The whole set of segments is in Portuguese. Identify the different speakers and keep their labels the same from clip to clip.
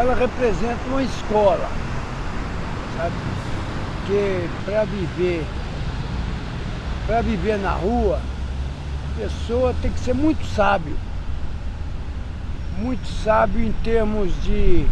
Speaker 1: ela representa uma escola, sabe? Porque para viver, para viver na rua, a pessoa tem que ser muito sábio. Muito sábio em termos de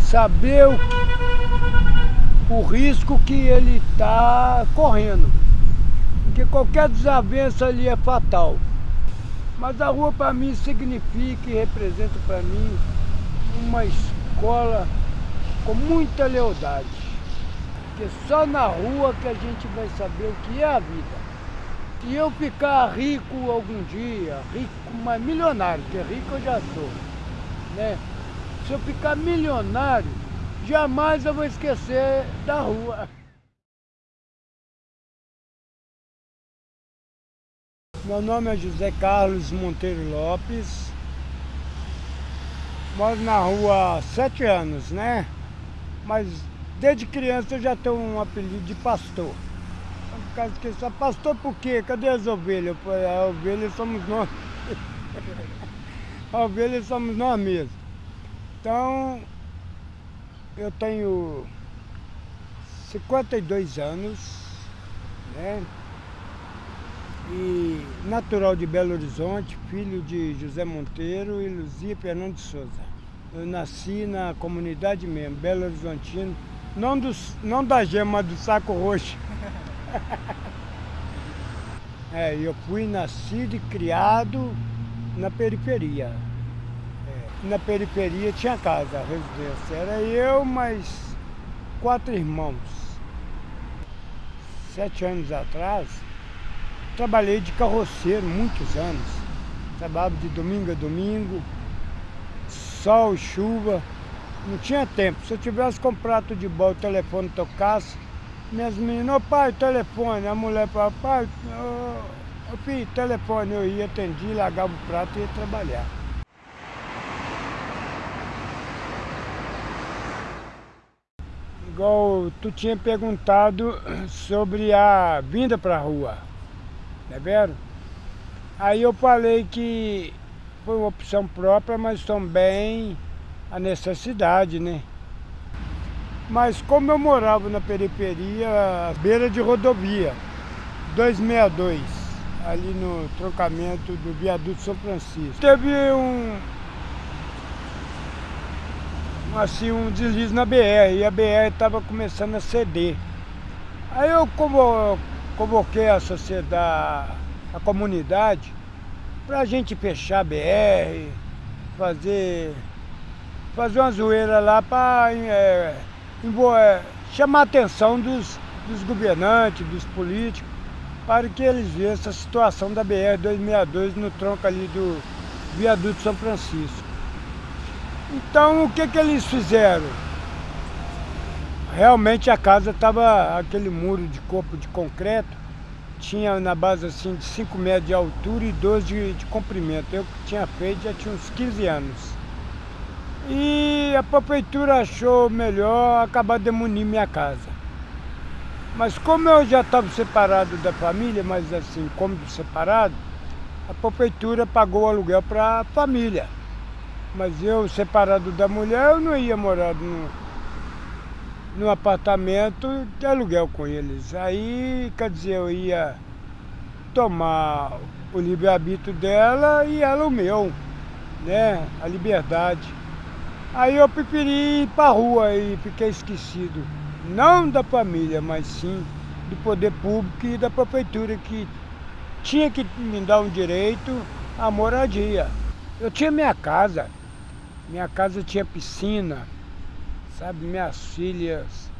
Speaker 1: saber o, o risco que ele está correndo. Porque qualquer desavença ali é fatal. Mas a rua para mim significa e representa para mim uma escola com muita lealdade. Porque só na rua que a gente vai saber o que é a vida. E eu ficar rico algum dia, rico, mas milionário, porque rico eu já sou, né? Se eu ficar milionário, jamais eu vou esquecer da rua. Meu nome é José Carlos Monteiro Lopes. Moro na rua há sete anos, né? Mas desde criança eu já tenho um apelido de pastor. Por causa que só pastor por quê? Cadê as ovelhas? A ovelha somos nós. A ovelha somos nós mesmos. Então, eu tenho 52 anos, né? E natural de Belo Horizonte, filho de José Monteiro e Luzia Fernando de Souza. Eu nasci na comunidade mesmo, Belo Horizontino, não, do, não da gema, do saco roxo. é, eu fui nascido e criado na periferia. É, na periferia tinha casa, residência. Era eu, mais quatro irmãos. Sete anos atrás, trabalhei de carroceiro muitos anos. Trabalhava de domingo a domingo, sol, chuva. Não tinha tempo. Se eu tivesse comprado de bola, o telefone tocasse, minhas meninas, ô pai, telefone. A mulher falava, pai, ô, ô filho, telefone. Eu ia, atendi, largava o prato e ia trabalhar. Igual tu tinha perguntado sobre a vinda para a rua, é vero? Aí eu falei que foi uma opção própria, mas também a necessidade, né? Mas como eu morava na periferia, beira de rodovia, 262, ali no trocamento do viaduto São Francisco. Teve um, assim, um deslize na BR, e a BR estava começando a ceder. Aí eu convoquei a sociedade, a comunidade, para a gente fechar BR, fazer, fazer uma zoeira lá para é, é, chamar a atenção dos, dos governantes, dos políticos, para que eles vejam essa situação da BR-262 no tronco ali do viaduto São Francisco. Então o que, que eles fizeram? Realmente a casa estava aquele muro de corpo de concreto, tinha na base assim de 5 metros de altura e 12 de, de comprimento. Eu que tinha feito já tinha uns 15 anos. E a prefeitura achou melhor acabar demolindo minha casa. Mas como eu já estava separado da família, mas assim, como separado, a prefeitura pagou o aluguel para a família. Mas eu, separado da mulher, eu não ia morar no, no apartamento de aluguel com eles. Aí, quer dizer, eu ia tomar o livre-arbítrio dela e ela o meu, né? A liberdade. Aí eu preferi ir para a rua e fiquei esquecido, não da família, mas sim do poder público e da prefeitura que tinha que me dar um direito à moradia. Eu tinha minha casa, minha casa tinha piscina, sabe, minhas filhas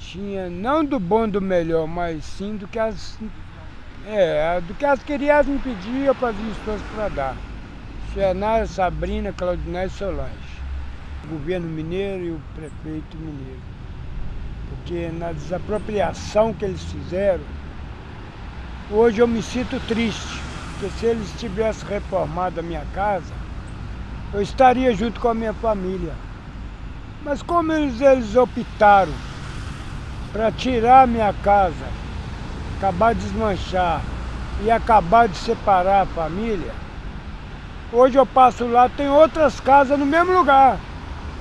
Speaker 1: tinha, não do bom do melhor, mas sim do que as, é, do que as queriam me pedir, eu fazia esforço para dar. Xenara, Sabrina, Claudinei e Solange o governo mineiro e o prefeito mineiro. Porque na desapropriação que eles fizeram, hoje eu me sinto triste, porque se eles tivessem reformado a minha casa, eu estaria junto com a minha família. Mas como eles, eles optaram para tirar minha casa, acabar de desmanchar e acabar de separar a família, hoje eu passo lá, tem outras casas no mesmo lugar.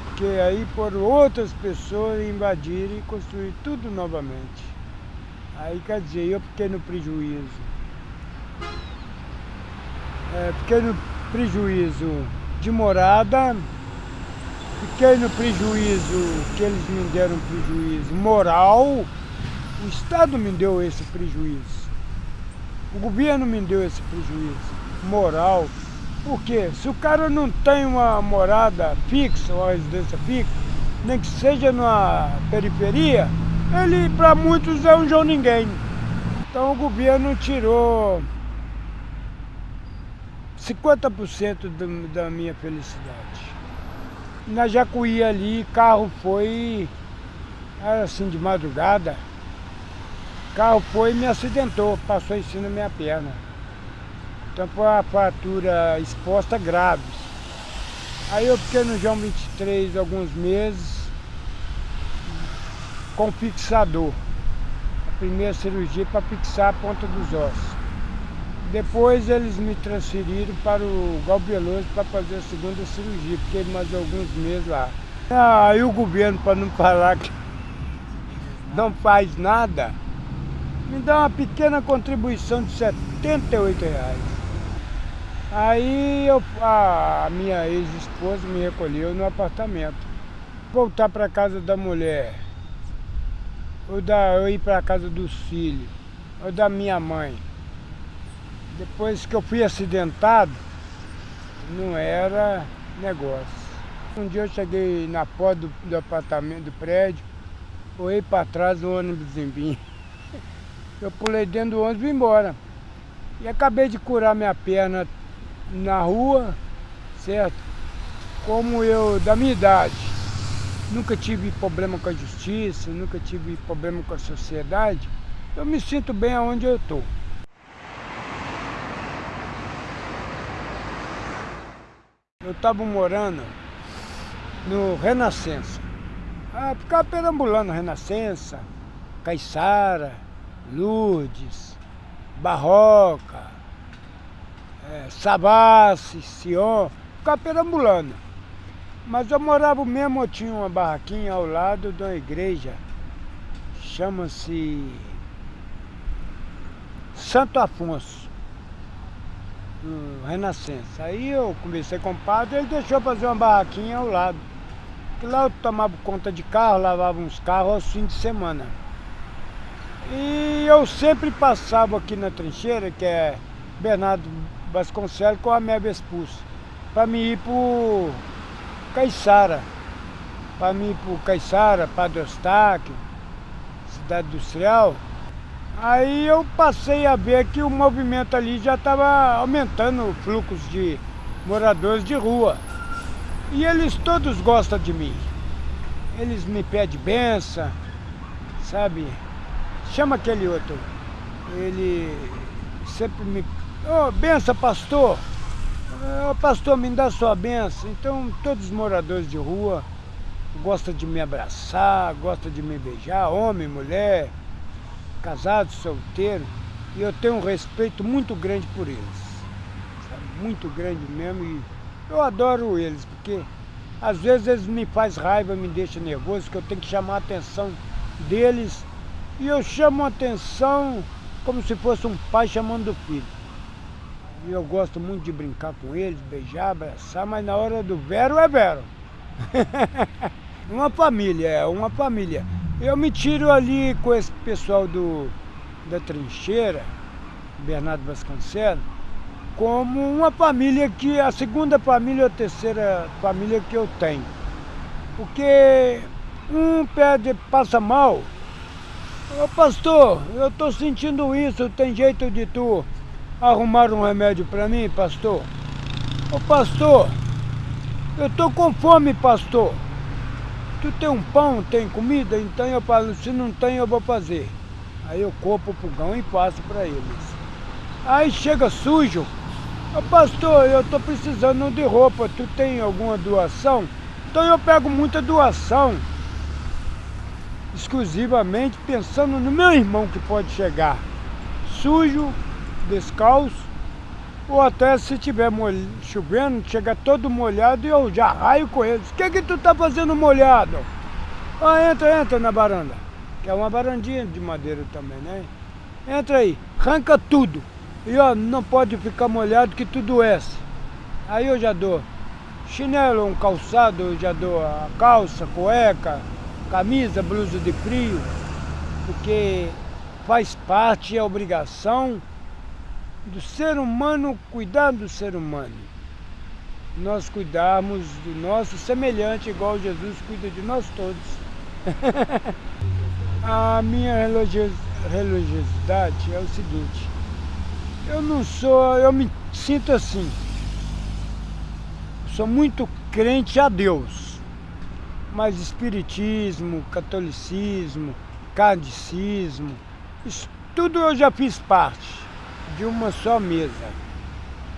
Speaker 1: porque aí foram outras pessoas invadirem e construir tudo novamente. Aí quer dizer, eu fiquei no prejuízo. É, fiquei no prejuízo de morada, fiquei no prejuízo que eles me deram prejuízo moral, o Estado me deu esse prejuízo. O governo me deu esse prejuízo moral. Porque se o cara não tem uma morada fixa, uma residência fixa, nem que seja na periferia, ele para muitos é um João Ninguém. Então o governo tirou 50% do, da minha felicidade. Na Jacuí ali, carro foi, era assim de madrugada, carro foi e me acidentou, passou em cima da minha perna. Então foi uma fratura exposta grave. Aí eu fiquei no João 23 alguns meses com fixador. A primeira cirurgia para fixar a ponta dos ossos. Depois eles me transferiram para o Galbeloso para fazer a segunda cirurgia. Fiquei mais alguns meses lá. Aí o governo, para não falar que não faz nada, me dá uma pequena contribuição de 78 reais. Aí eu, a minha ex-esposa me recolheu no apartamento. Voltar para casa da mulher, ou da, eu ir para casa dos filhos, ou da minha mãe. Depois que eu fui acidentado, não era negócio. Um dia eu cheguei na porta do, do apartamento, do prédio, olhei para trás do ônibus em Eu pulei dentro do ônibus e vim embora. E acabei de curar minha perna na rua, certo? Como eu, da minha idade, nunca tive problema com a justiça, nunca tive problema com a sociedade, eu me sinto bem aonde eu estou. Estava morando no Renascença. Ah, ficava perambulando Renascença, Caiçara, Lourdes, Barroca, é, Savassi, Sion, ficava perambulando. Mas eu morava mesmo, eu tinha uma barraquinha ao lado de uma igreja, chama-se Santo Afonso, Renascença. Aí eu conversei com o padre, ele deixou fazer uma barraquinha ao lado. Lá eu tomava conta de carro, lavava uns carros aos fins de semana. E eu sempre passava aqui na trincheira, que é Bernardo Vasconcelos com a minha expulso. Para mim ir para Caiçara. Para mim ir para Caiçara, Padre Eustáquio, Cidade Industrial. Aí eu passei a ver que o movimento ali já estava aumentando o fluxo de moradores de rua. E eles todos gostam de mim. Eles me pedem benção, sabe? Chama aquele outro. Ele sempre me Ô, oh, benção, pastor. Oh, pastor, me dá sua benção. Então, todos os moradores de rua gostam de me abraçar, gostam de me beijar, homem, mulher, casado, solteiro. E eu tenho um respeito muito grande por eles. Muito grande mesmo. E eu adoro eles, porque às vezes eles me fazem raiva, me deixam nervoso, que eu tenho que chamar a atenção deles. E eu chamo a atenção como se fosse um pai chamando o filho. E eu gosto muito de brincar com eles, beijar, abraçar, mas na hora do vero é vero. uma família, é uma família. Eu me tiro ali com esse pessoal do, da trincheira, Bernardo Vasconcelos, como uma família que, a segunda família ou a terceira família que eu tenho. Porque um pede, passa mal, Ô pastor, eu estou sentindo isso, tem jeito de tu arrumar um remédio para mim, pastor? Ô pastor, eu tô com fome, pastor. Tu tem um pão, tem comida? Então eu falo, se não tem eu vou fazer. Aí eu copo o pulgão e passo para eles. Aí chega sujo. Ô pastor, eu tô precisando de roupa, tu tem alguma doação? Então eu pego muita doação. Exclusivamente pensando no meu irmão que pode chegar sujo, descalço, Ou até se tiver chovendo, chega todo molhado e eu já raio com eles. O que que tu tá fazendo molhado? Ah, entra, entra na varanda. Que é uma varandinha de madeira também, né? Entra aí, arranca tudo. E ó, não pode ficar molhado que tudo doece. Aí eu já dou chinelo, um calçado, eu já dou a calça, cueca, camisa, blusa de frio. Porque faz parte, é obrigação do ser humano cuidar do ser humano. Nós cuidarmos do nosso semelhante, igual Jesus cuida de nós todos. a minha religiosidade é o seguinte, eu não sou, eu me sinto assim, sou muito crente a Deus, mas espiritismo, catolicismo, cardicismo, isso tudo eu já fiz parte de uma só mesa.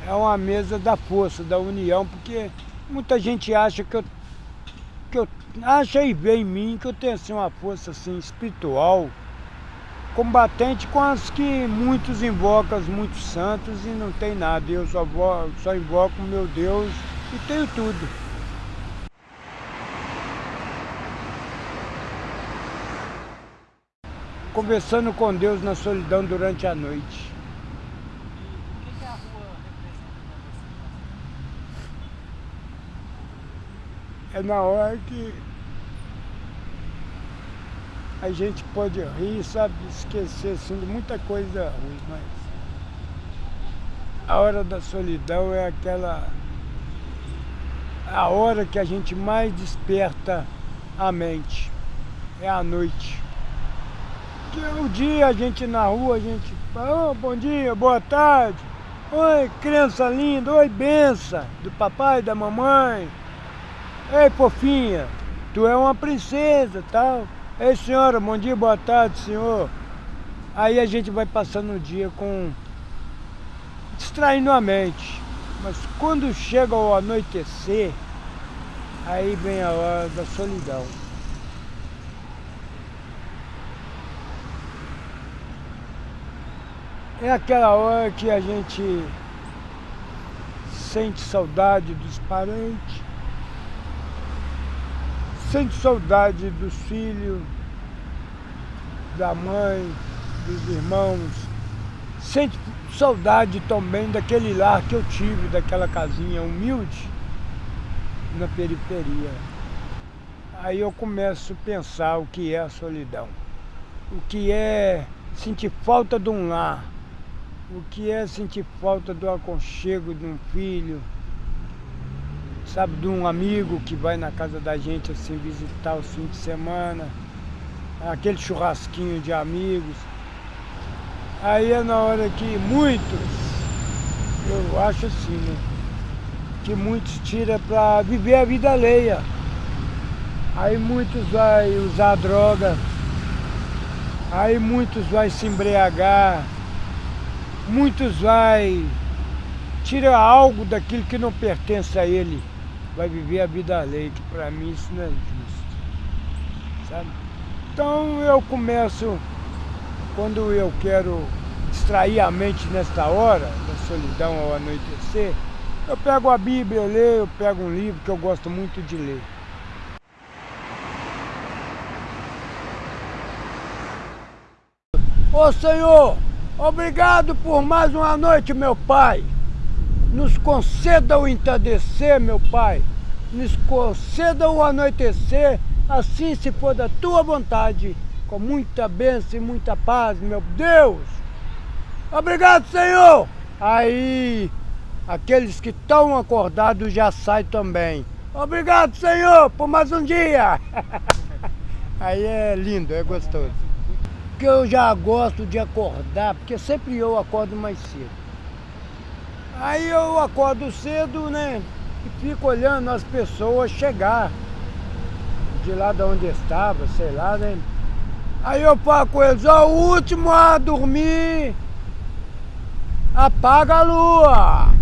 Speaker 1: É uma mesa da força, da união, porque muita gente acha que eu, que eu acha e vê em mim que eu tenho assim, uma força assim, espiritual, combatente com as que muitos invocam, muitos santos e não tem nada. Eu só, só invoco meu Deus e tenho tudo. Conversando com Deus na solidão durante a noite. É na hora que a gente pode rir, sabe, esquecer assim, de muita coisa ruim, mas a hora da solidão é aquela a hora que a gente mais desperta a mente, é a noite. Que é o dia a gente na rua, a gente fala, oh, bom dia, boa tarde, oi criança linda, oi benção do papai, da mamãe, Ei, fofinha, tu é uma princesa tal. Ei, senhora, bom dia, boa tarde, senhor. Aí a gente vai passando o dia com... distraindo a mente. Mas quando chega o anoitecer, aí vem a hora da solidão. É aquela hora que a gente sente saudade dos parentes, sente saudade dos filhos, da mãe, dos irmãos, sente saudade também daquele lar que eu tive, daquela casinha humilde na periferia. Aí eu começo a pensar o que é a solidão, o que é sentir falta de um lar, o que é sentir falta do aconchego de um filho, sabe, de um amigo que vai na casa da gente assim visitar o fim de semana, aquele churrasquinho de amigos. Aí é na hora que muitos, eu acho assim, né, que muitos tiram para viver a vida alheia. Aí muitos vai usar droga, aí muitos vai se embriagar, muitos vai tirar algo daquilo que não pertence a ele vai viver a vida alheia, que para mim isso não é justo. Sabe? Então eu começo, quando eu quero distrair a mente nesta hora, da solidão ao anoitecer, eu pego a Bíblia, eu leio, eu pego um livro que eu gosto muito de ler. Ô Senhor, obrigado por mais uma noite, meu Pai. Nos conceda o entardecer, meu Pai. Nos conceda o anoitecer, assim se for da tua vontade, com muita bênção e muita paz, meu Deus. Obrigado, Senhor. Aí, aqueles que estão acordados já saem também. Obrigado, Senhor, por mais um dia. Aí é lindo, é gostoso. Porque eu já gosto de acordar, porque sempre eu acordo mais cedo. Aí eu acordo cedo, né? E fico olhando as pessoas chegar de lá de onde estava, sei lá, né? Aí eu falo com eles, ó, o último a dormir, apaga a lua.